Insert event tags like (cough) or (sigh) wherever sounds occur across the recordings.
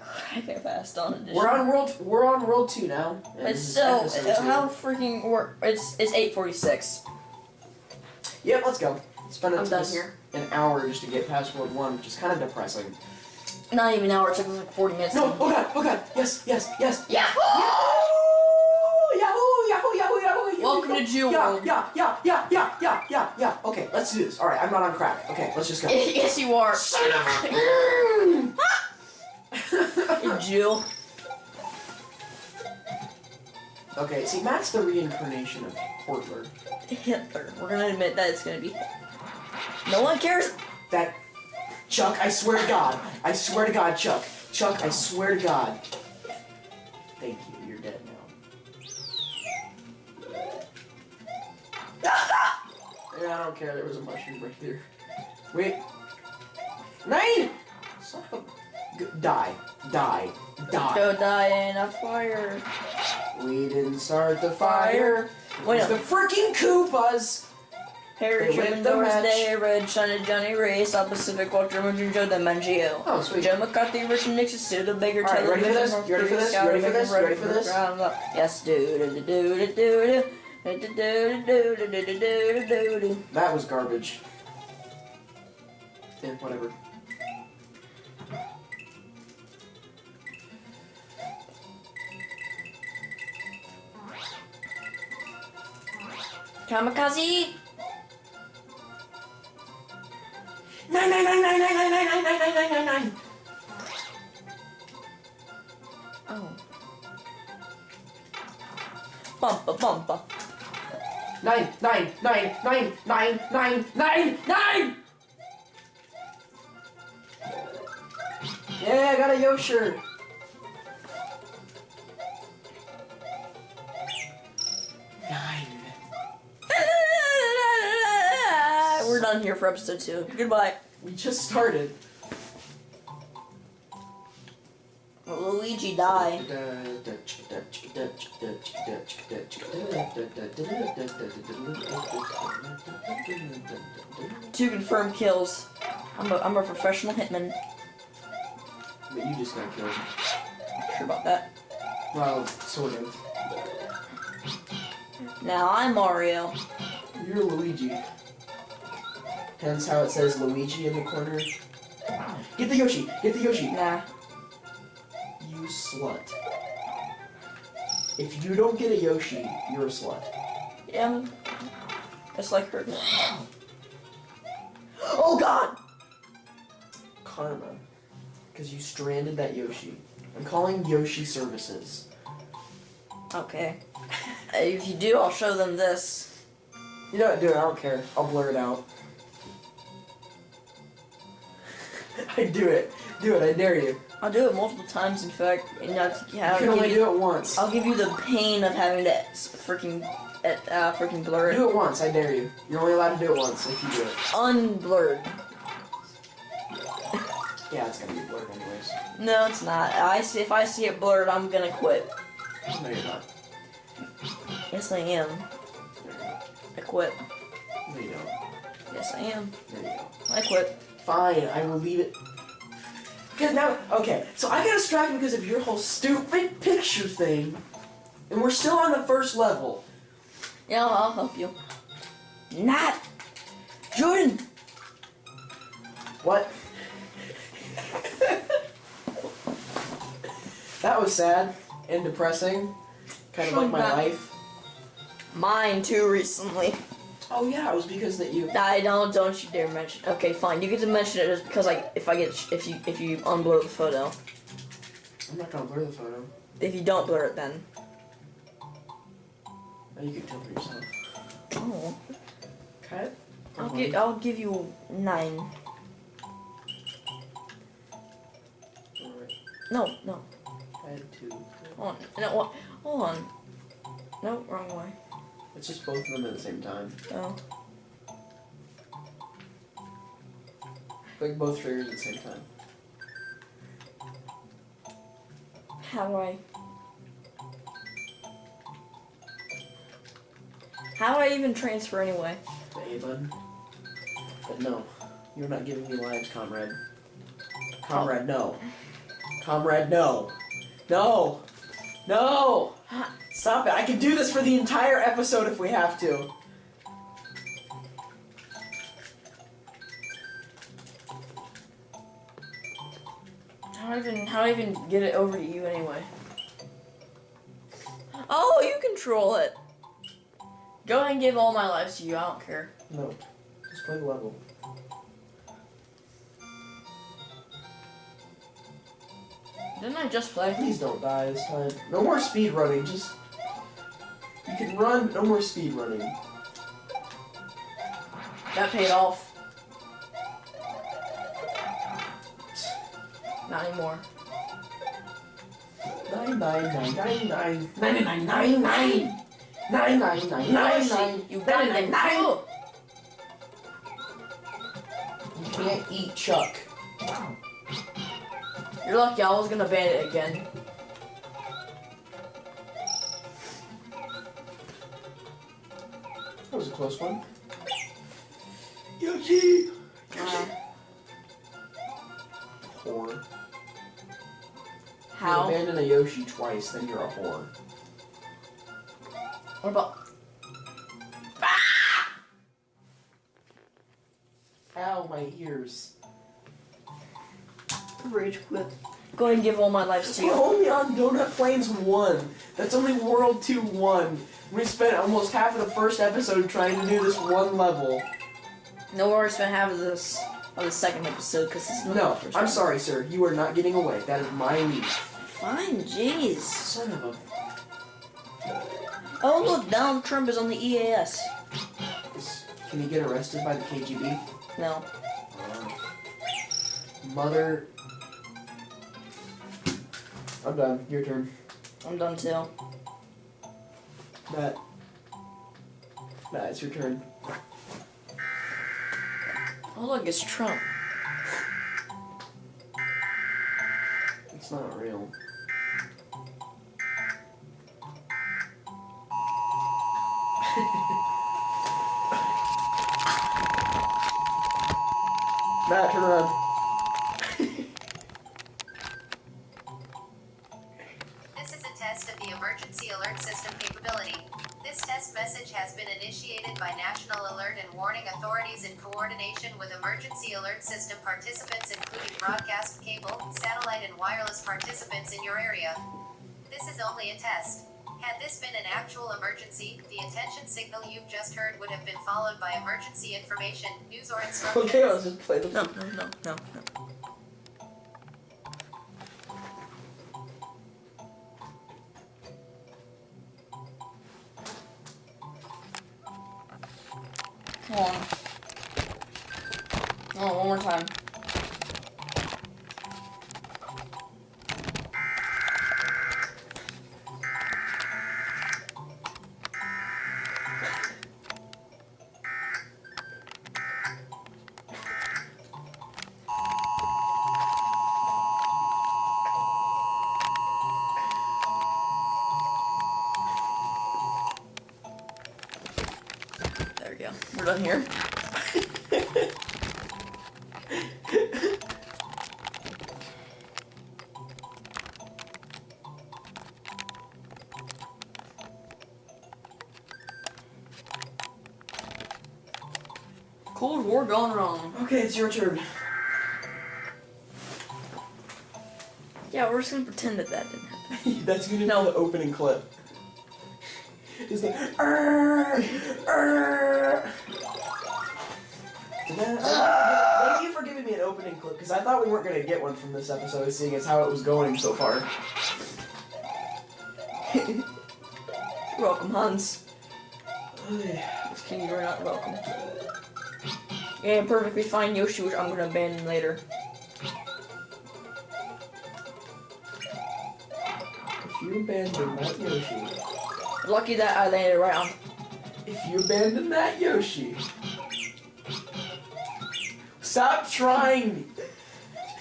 hyper fast on edition. We're on world. We're on world two now. It's still uh, how freaking work. It's it's eight forty six. Yep, let's go. Spend I'm done here. an hour just to get past world one, which is kind of depressing. Not even an hour. It took us like forty minutes. No, oh god, oh god, yes, yes, yes. Yeah. Yahoo! Yahoo! Yahoo! Yahoo! Yahoo! Welcome to Jew yeah, World. Yeah, yeah, yeah, yeah, yeah, yeah, yeah. Okay, let's do this. All right, I'm not on crack. Okay, let's just go. (laughs) yes, you are. Son of a. (laughs) Jew. okay, see, Matt's the reincarnation of Portler. Hitler. We're gonna admit that it's gonna be. No one cares. That Chuck, I swear to God, I swear to God, Chuck, Chuck, I swear to God. Thank you. You're dead now. Yeah, I don't care. There was a mushroom right there. Wait. Nine. Son of a die, die, die. Go die in a fire. We didn't start the fire. Wait it's up. the freaking Koopas. Harry, Truman, Doris Day, Red, shiny Johnny Ray, South Pacific, Walter, Moon, Joe, the Mangio. Oh, sweet. Joe McCarthy, Richard Nixon, Sue, the Baker, Taylor, ready for this? You ready for this? You ready for this? You ready for this? Yes, do, do, do, do, do, do. That was garbage. Yeah, whatever. Kamikaze! Nine, nine, nine, nine, nine, nine, nine, nine, nine, nine, nine, nine. Oh. Bumpa bumpa. Nine, nine, nine, nine, nine, nine, nine, nine! Yeah, I got a Yosher. Nine. For episode two. Goodbye. We just started. Luigi died. Two confirmed kills. I'm a, I'm a professional hitman. But you just got killed. Not Sure about that. Well, sort of. Now I'm Mario. You're Luigi. Hence how it says Luigi in the corner. Get the Yoshi! Get the Yoshi! Nah. You slut. If you don't get a Yoshi, you're a slut. Yeah. It's like her. (gasps) Oh god! Karma. Because you stranded that Yoshi. I'm calling Yoshi Services. Okay. (laughs) If you do, I'll show them this. You know what, dude, I don't care. I'll blur it out. (laughs) I do it. Do it, I dare you. I'll do it multiple times, in fact. And I'll, You I'll can only you, do it once. I'll give you the pain of having to freaking, uh, freaking blur it. Do it once, I dare you. You're only allowed to do it once if you do it. Unblurred. (laughs) Yeah, it's gonna be blurred anyways. No, it's not. I see, if I see it blurred, I'm gonna quit. No, you're not. Yes, I am. I quit. No, you don't. Yes, I am. There you go. I quit. Fine, I will leave it. Cause now, okay, so I got distracted because of your whole stupid picture thing, and we're still on the first level. Yeah, I'll help you. Not Jordan. What? that was sad and depressing, kind of like my life. Mine too recently. Oh yeah, it was because that you. I don't. Don't you dare mention. Okay, fine. You get to mention it just because like if I get if you if you unblur the photo. I'm not gonna blur the photo. If you don't blur it, then. Now you can tell for yourself. Oh. Cut. I'll give I'll give you nine. No, no. Head two. Hold on. No? Hold on. No, wrong way. It's just both of them at the same time. Oh. Like both triggers at the same time. How do I? How do I even transfer anyway? The A button. But no, you're not giving me lives, comrade. Comrade, no. (laughs) Comrade, no. No. No. Stop it. I can do this for the entire episode if we have to. How do I even how do I even get it over to you anyway? Oh, you control it. Go ahead and give all my lives to you. I don't care. No. Just play the level. Didn't I just play? Please don't die this time. No more speed running. Just. You can run, but no more speed running. That paid off. Not anymore. Nine nine nine nine nine nine nine nine nine nine nine nine nine nine. You nine got nine it. nine. You can't eat Chuck. You're lucky. I was gonna ban it again. That was a close one. Yoshi. Uh, Whore. how? You abandon a Yoshi twice, then you're a whore. What about? Ow, my ears. Rage quit. Go ahead and give all my lives to We're you. only on Donut Plains 1. That's only World 2 1. We spent almost half of the first episode trying to do this one level. No worries, spent half of this of the second episode because it's not No, I'm sorry, sir. You are not getting away. That is my leave. Fine, jeez. Son of a. Oh look, Donald Trump is on the EAS. Is, can he get arrested by the KGB? No. Uh, mother. I'm done. Your turn. I'm done too. Matt. Matt, it's your turn. Oh look, it's Trump. It's not real. (laughs) Matt, turn around. Actual emergency, the attention signal you've just heard would have been followed by emergency information, news or instructions. Okay, let's just play the. No, no, no, no, no. Cold War gone wrong. Okay, it's your turn. Yeah, we're just gonna pretend that that didn't happen. (laughs) That's gonna be the opening clip. It's like. "Arr, arr." Did Thank you for giving me an opening clip because I thought we weren't gonna get one from this episode, seeing as how it was going so far. (laughs) Welcome, Hans. (sighs) Just kidding, you're not welcome. Yeah, perfectly fine Yoshi, which I'm gonna abandon later. If you abandon that Yoshi, Lucky that I landed right on. if you abandon that Yoshi, stop trying.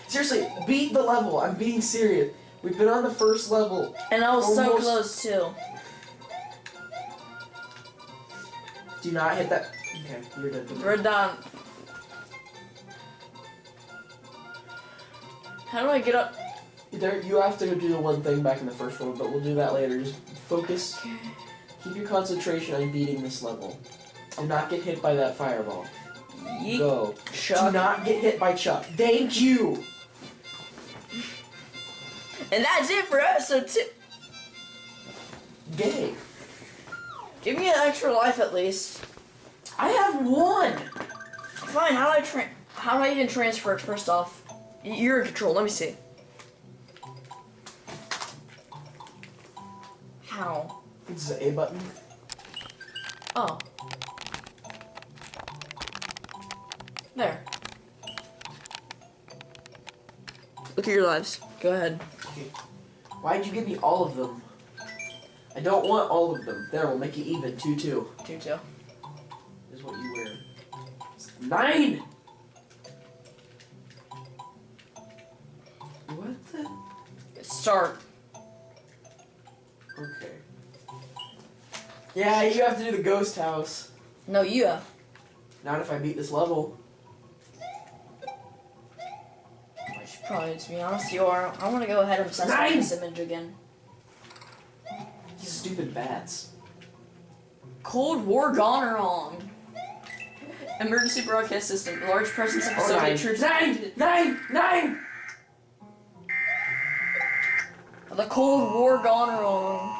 Seriously, beat the level. I'm being serious. We've been on the first level. And I was so close too. Do not hit that. Okay, you're dead. We're done. How do I get up? There, you have to do the one thing back in the first one, but we'll do that later. Just focus. Keep your concentration on beating this level. Do not get hit by that fireball. Yeet. Go. Do not get hit by Chuck. Thank you. And that's it for episode two. Gay. Give me an extra life at least. I have one. Fine, how do I tra- how do I even transfer it first off? You're in control, let me see. How? It's the A button. Oh. There. Look at your lives. Go ahead. Why'd you give me all of them? I don't want all of them. There, we'll make it even. Two, two. Two two. Is what you wear. Nine. What the? Start. Okay. Yeah, you have to do the ghost house. No, you have. Not if I beat this level. I should probably, to be honest, you are. I want to go ahead and obsess Nine! with this image again. These stupid bats. Cold War gone wrong. Emergency broadcast system. Large presence of Soviet troops. Nine! Nine! Nine! The Cold War gone wrong.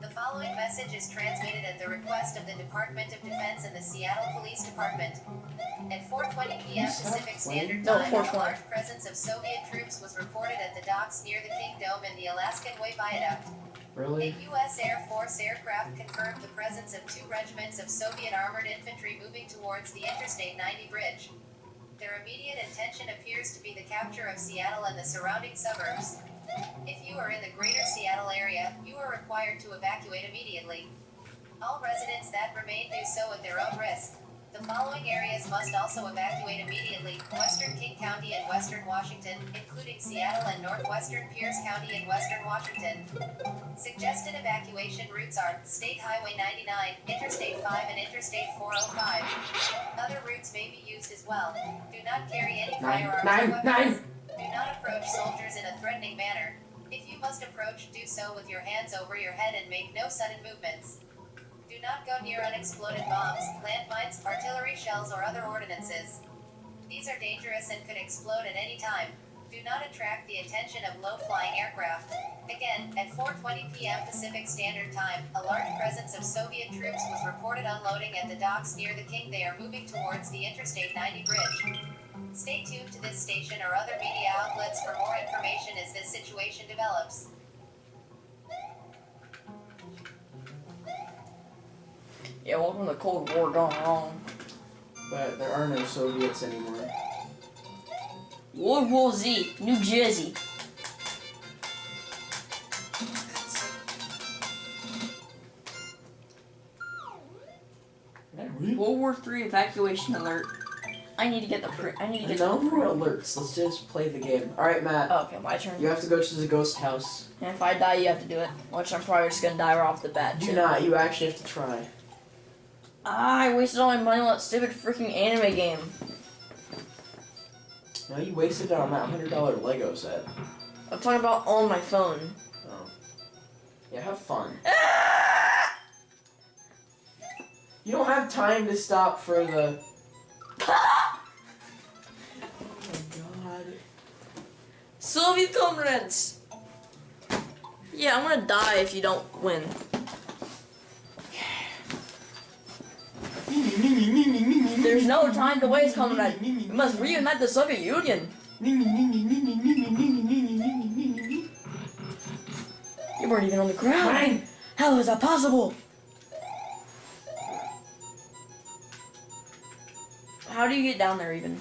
The following message is transmitted at the request of the Department of Defense and the Seattle Police Department. At 4:20 p.m. Pacific Standard No, Time, a large presence of Soviet troops was reported at the docks near the Kingdome and the Alaskan Way Viaduct. A U.S. Air Force aircraft confirmed the presence of two regiments of Soviet armored infantry moving towards the Interstate 90 bridge. Their immediate intention appears to be the capture of Seattle and the surrounding suburbs. If you are in the greater Seattle area, you are required to evacuate immediately. All residents that remain do so at their own risk. The following areas must also evacuate immediately Western King County and Western Washington, including Seattle and northwestern Pierce County and Western Washington. Suggested evacuation routes are State Highway 99, Interstate 5, and Interstate 405. Other routes may be used as well. Do not carry any firearms nine, or weapons. nine. Do not approach soldiers in a threatening manner. If you must approach, do so with your hands over your head and make no sudden movements. Do not go near unexploded bombs, landmines, artillery shells, or other ordinances. These are dangerous and could explode at any time. Do not attract the attention of low-flying aircraft. Again, at 4:20 p.m. Pacific Standard Time, a large presence of Soviet troops was reported unloading at the docks near the King. They are moving towards the Interstate 90 bridge. Stay tuned to this station or other media outlets for more information as this situation develops. Yeah, welcome to the Cold War gone wrong. But there are no Soviets anymore. World War Z, New Jersey. World War Three evacuation alert. I need to get the pre- I need to get. No more alerts. Let's just play the game. All right, Matt. Oh, okay, my turn. You have to go to the ghost house. And if I die, you have to do it. Which I'm probably just gonna die right off the bat. Do too. not. You actually have to try. Ah, I wasted all my money on that stupid freaking anime game. No, you wasted it on that hundred dollar Lego set. I'm talking about on my phone. Oh. Yeah, have fun. Ah! (laughs) You don't have time to stop for the. (laughs) Oh my god. Soviet comrades! Yeah, I'm gonna die if you don't win. There's no time to waste, comrade. We must reunite the Soviet Union. You weren't even on the ground. Fine. How is that possible? How do you get down there even?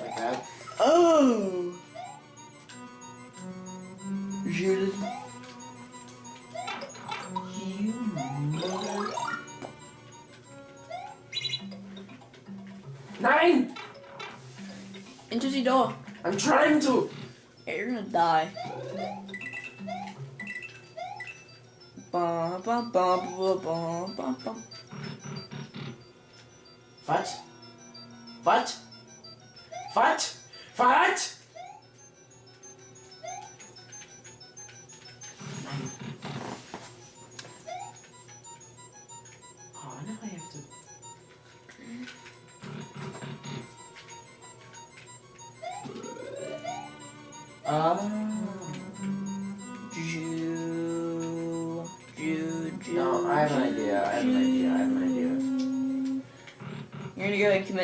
Like that. Oh! I'm trying to! You're gonna die. Ba, ba, ba, ba, ba, ba, ba. What? What? What?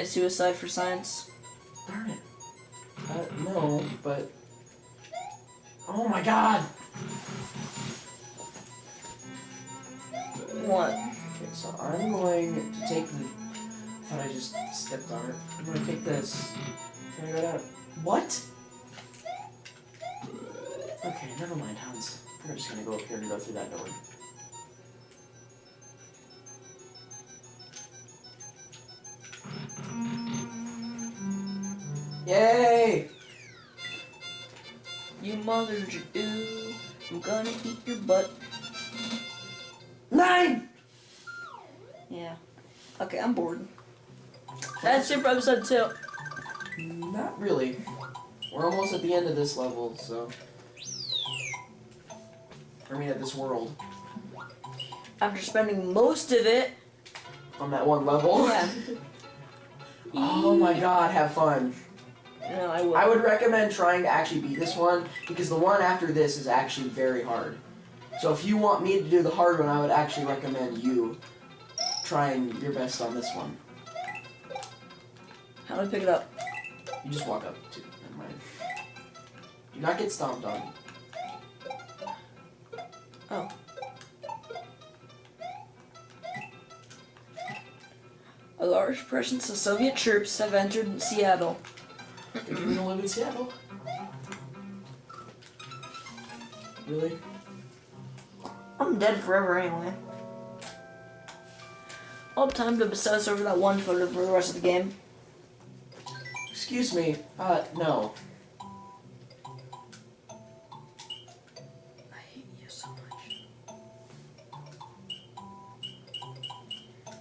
Suicide for science. Darn it. Uh, no, but. Oh my god! What? Okay, so I'm going to take the. I thought I just stepped on it. I'm gonna take this. Can I go down? What? Okay, never mind, Hans. We're just gonna go up here and go through that door. You mother Jew, I'm gonna eat your butt. Nine! Yeah. Okay, I'm bored. That's it for episode two. Not really. We're almost at the end of this level, so. I mean, at this world. After spending most of it, On that one level. yeah. (laughs) oh my god, have fun. No, I will. I would recommend trying to actually beat this one because the one after this is actually very hard. So if you want me to do the hard one, I would actually recommend you trying your best on this one. How do I pick it up? You just walk up to. Never mind. Do not get stomped on. Oh. A large presence of Soviet troops have entered Seattle. Think you're gonna live in Seattle? Really? I'm dead forever anyway. Have time to obsess over that one photo for the rest of the game. Excuse me. Uh, no. I hate you so much.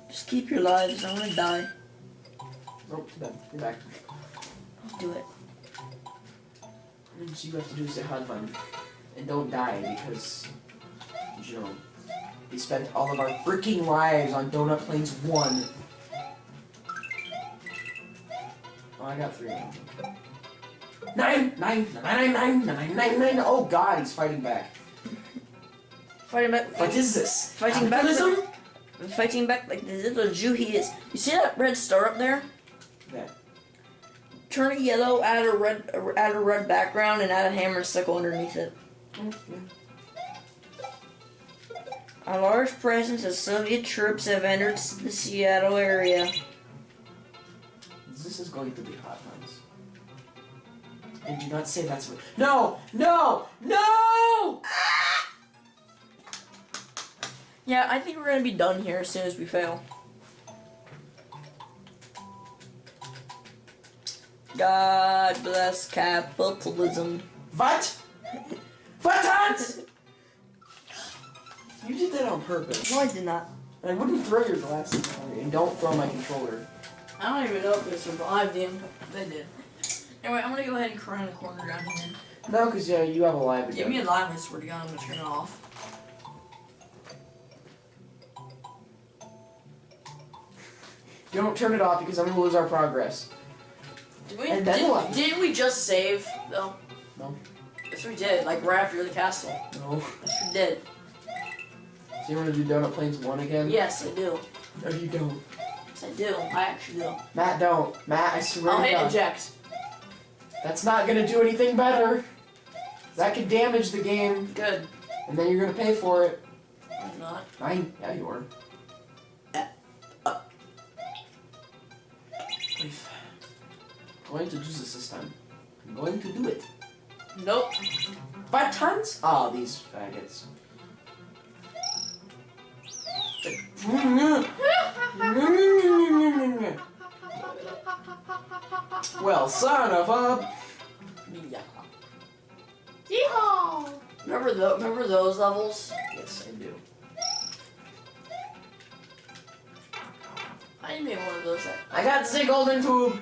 Just keep your lives. I want to die. Nope, bad. You're back. Do it. All you have to do is say have fun. And don't die because, you know, we spent all of our freaking lives on Donut Plains 1. Oh, I got three now. Nine, nine, nine, nine, nine, nine, nine. Oh god, he's fighting back. Fighting back. What is this? Fighting back. Like, fighting back like the little Jew he is. You see that red star up there? That. Turn it yellow, add a red, add a red background, and add a hammer and sickle underneath it. Mm, yeah. A large presence of Soviet troops have entered the Seattle area. This is going to be hot, Hans. And do not say that's what. No! No! No! Yeah, I think we're gonna be done here as soon as we fail. God bless capitalism. What? What, Hans? You did that on purpose. No, I did not. I wouldn't throw your glasses at me, and don't throw my controller. I don't even know if they survived the impact. They did. Anyway, I'm gonna go ahead and cry in the corner down here. No, because yeah, you have a live Give again. me a live, I swear to God, I'm gonna turn it off. Don't turn it off because I'm gonna lose our progress. Did we, And then did, what? Didn't we just save, though? No. Yes, we did, like right after the castle. No. Yes, we did. So you want to do Donut Plains 1 again? Yes, I do. No, you don't. Yes, I do. I actually do. Matt, don't. Matt, I swear I'll to hit God. eject. That's not gonna do anything better. That could damage the game, Good. and then you're gonna pay for it. I'm not. Nine. Yeah, you are. Uh. Wait. I'm going to do this this time. I'm going to do it. Nope. What Ah, are these faggots? well, son of a... Yeah. Yeehaw! Remember, the, remember those levels? Yes, I do. I made one of those. I got sick golden tube!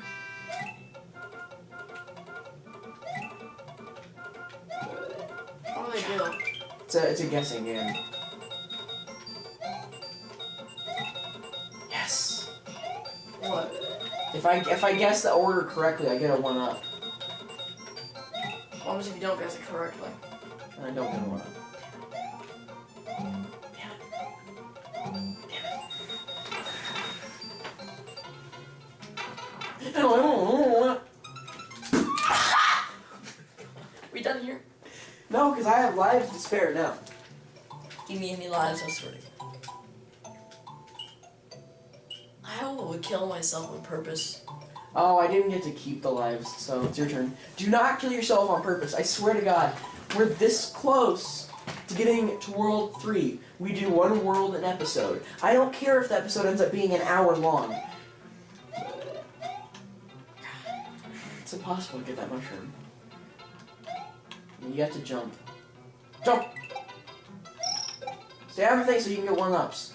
It's a, guessing game. Yes. What? If I if I guess the order correctly, I get a one up, What happens if you don't guess it correctly? and I don't get a one up. Damn it. No, I don't- We done here? No, because I have lives to spare now. Me any lives, I swear to God. I would kill myself on purpose. Oh, I didn't get to keep the lives, so it's your turn. Do not kill yourself on purpose. I swear to God, we're this close to getting to World 3. We do one world an episode. I don't care if the episode ends up being an hour long. It's impossible to get that mushroom. You have to jump. Jump! Say everything so you can get one-ups.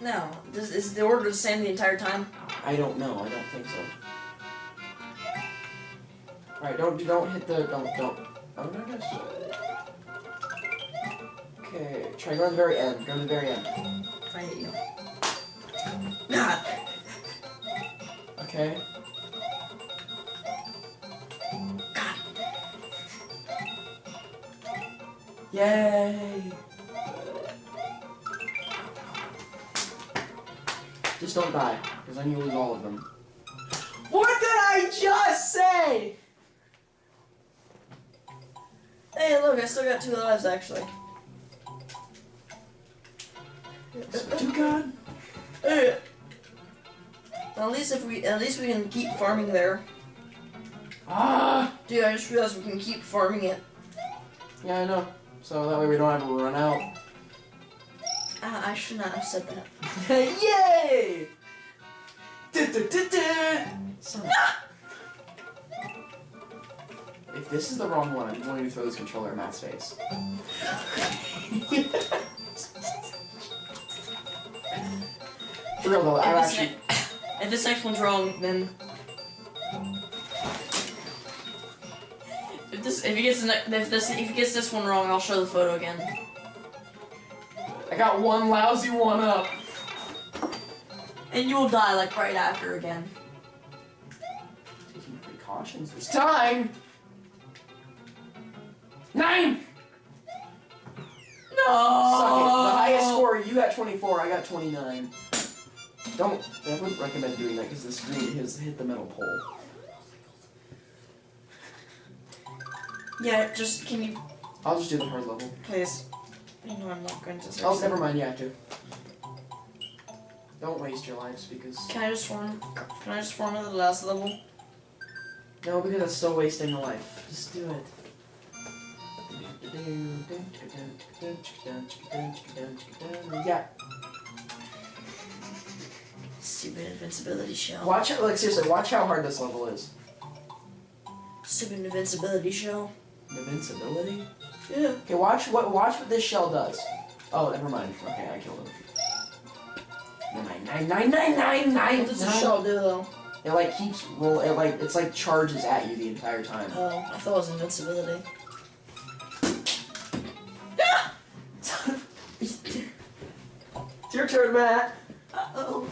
No. Is, is the order the same the entire time? I don't know. I don't think so. Alright, don't don't hit the don't don't. Oh no, I guess. Okay, try go to the very end. Go to the very end. I hate you. God. Okay. God. Yay! Just don't die, because then you lose all of them. What did I just say? Hey, look, I still got two lives actually. Do God. Hey. At least if we, at least we can keep farming there. Ah! Dude, I just realized we can keep farming it. Yeah, I know. So that way we don't have to run out. Ah, I should not have said that. (laughs) Yay! Du-du-du-du! Son If this is the wrong one, I'm going to throw this controller in Matt's face. (laughs) For real though, I If this, actually. (coughs) if this next one's wrong, then if this if he gets if this if he gets this one wrong, I'll show the photo again. I got one lousy one up. And you will die like right after again. Taking precautions this time. Nine! No. Suck it. The highest score, you got 24, I got 29. Don't, I wouldn't recommend doing that because the screen has hit the metal pole. Yeah, just can you I'll just do the hard level. please? You know I'm not going to. Oh, never mind, you have to. Don't waste your lives because. Can I just form? Can I just form at the last level? No, because that's still wasting a life. Just do it. Yeah. Stupid invincibility shell. Watch it, like seriously, watch how hard this level is. Stupid invincibility shell. Invincibility? Yeah. Okay, watch what watch what this shell does. Oh, never mind. Okay, I killed him. Nine nine nine nine nine nine. What does the shell do though? It like keeps roll. It like it's like charges at you the entire time. Oh, I thought it was invincibility. It's your turn, Matt. Uh oh.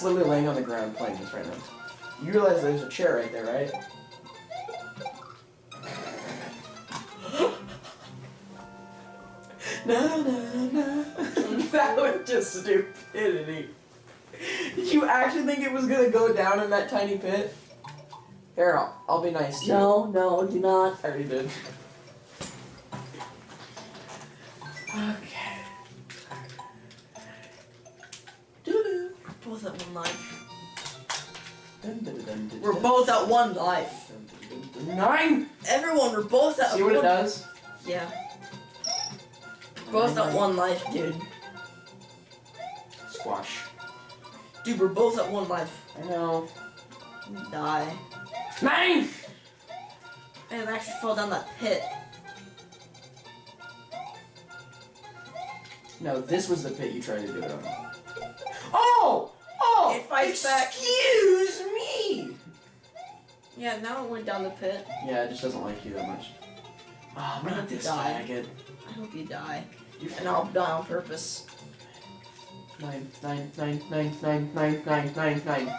Matt's literally laying on the ground playing this right now. You realize there's a chair right there, right? no, no, no. that was just stupidity. Did you actually think it was gonna go down in that tiny pit? Here, I'll, I'll be nice to you. No, no, do not. I already did. Both at one life. Nine! Everyone, we're both at See what it does? Yeah. Both at one life, dude. Squash. Dude, we're both at one life. I know. Die. Nine! Man, I actually fell down that pit. No, this was the pit you tried to do it on. Oh! Oh! It fights back. Excuse me! Yeah, now it went down the pit. Yeah, it just doesn't like you that much. Oh, I not hope you this die. faggot. I hope you die. You And I'll die on purpose. Nine, nine, nine, nine, nine, nine, nine, nine, nine.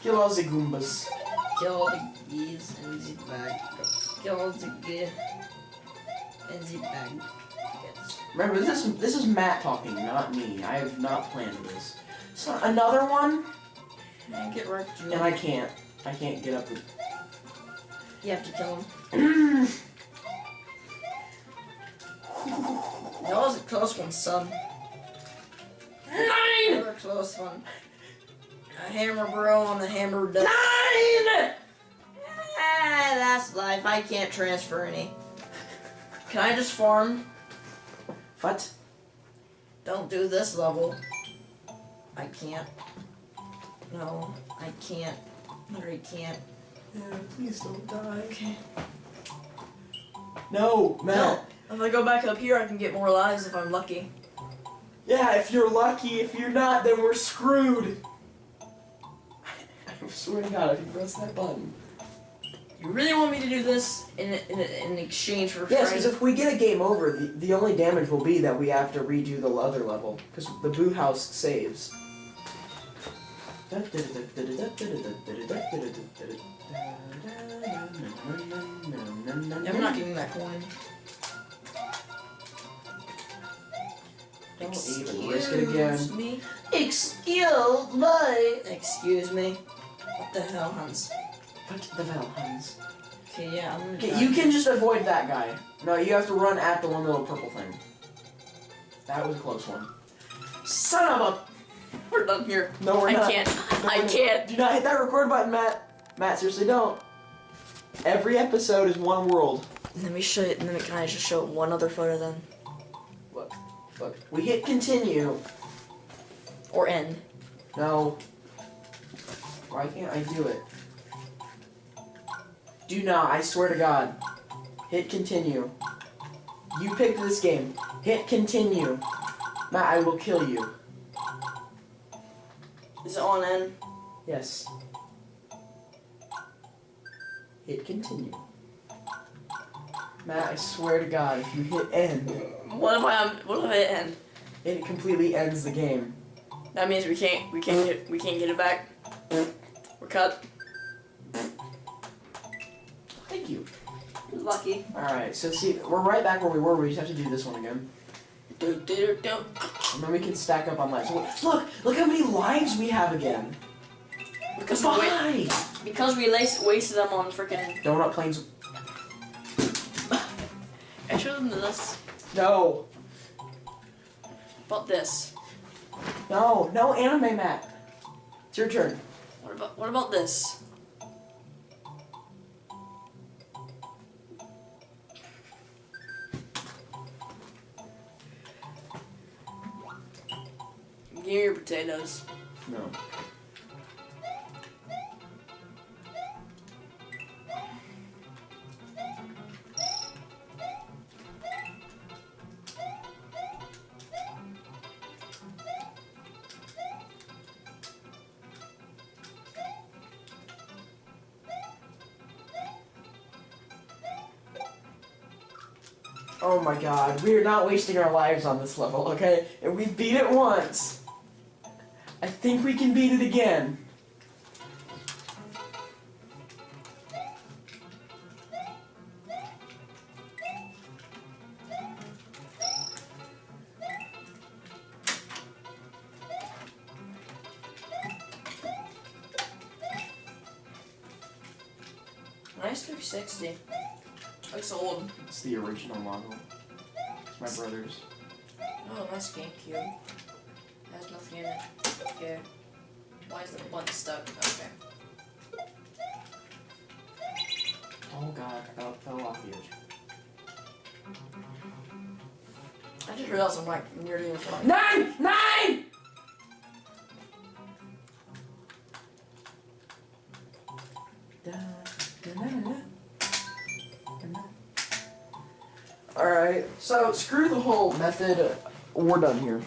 Kill all the Goombas. Kill the geese and the bag. Kill the geese and the bag. Remember, this is this is Matt talking, not me. I have not planned this. So another one, And get wrecked, and I can't. I can't get up. The... You have to kill him. (clears throat) That was a close one, son. Nine! That was a close one. A hammer bro on the hammer duck. Nine! Ah, that's life. I can't transfer any. Can I just farm? What? Don't do this level. I can't. No, I can't. Literally can't. Yeah, please don't die. Okay. No, Matt. No. If I go back up here, I can get more lives if I'm lucky. Yeah, if you're lucky. If you're not, then we're screwed. I swear to God, if you press that button. You really want me to do this in in, in exchange for Yes, because if we get a game over, the, the only damage will be that we have to redo the other level, because the Boo House saves. I'm not getting that coin. Don't even risk it again. Excuse me. Excuse me. Excuse me. What the hell, Hans? What the hell, Hans? Okay, yeah, I'm gonna. Okay, you can just avoid that guy. No, you have to run at the one little purple thing. That was a close one. Son of We're done here. No, we're I not. can't. No, (laughs) I can't. Do not hit that record button, Matt. Matt, seriously, don't. Every episode is one world. Let me show you. Let me. Can I just show one other photo then, Look. Look, we hit continue. or end? No. Why can't I do it? Do not, I swear to God. Hit continue. You picked this game. Hit continue. Matt, I will kill you. Is it on end? Yes. Hit continue. Matt, I swear to God, if you hit end, What if I? Um, what if it end? it completely ends the game. That means we can't. We can't get. We can't get it back. We're cut. Thank you. Lucky. Alright, so see, we're right back where we were, we just have to do this one again. And then we can stack up on lives. So, look, look how many lives we have again. Because we because we lace, wasted them on freaking. Donut planes. I showed them this. No. About this. No, no anime, Matt. It's your turn. What about what about this? Your potatoes. No. Oh my god, we are not wasting our lives on this level, okay? And we beat it once. I think we can beat it again. Nice 360. Looks old. It's the original model. It's my brother's. Oh, nice GameCube. Has nothing in it. Okay. Why is the button stuck? Okay. Oh god, I fell, fell off the edge. I just realized I'm like nearly in front. Nine! Nine! Alright, so screw the whole method. We're done here.